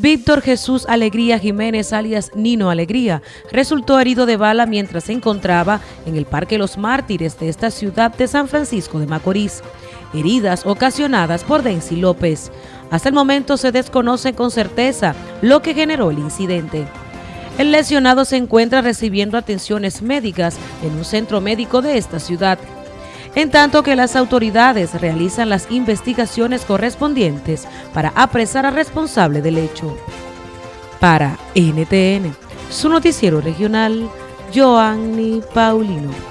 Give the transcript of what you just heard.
Víctor Jesús Alegría Jiménez, alias Nino Alegría, resultó herido de bala mientras se encontraba en el Parque Los Mártires de esta ciudad de San Francisco de Macorís. Heridas ocasionadas por Densi López. Hasta el momento se desconoce con certeza lo que generó el incidente. El lesionado se encuentra recibiendo atenciones médicas en un centro médico de esta ciudad en tanto que las autoridades realizan las investigaciones correspondientes para apresar al responsable del hecho. Para NTN, su noticiero regional, Joanny Paulino.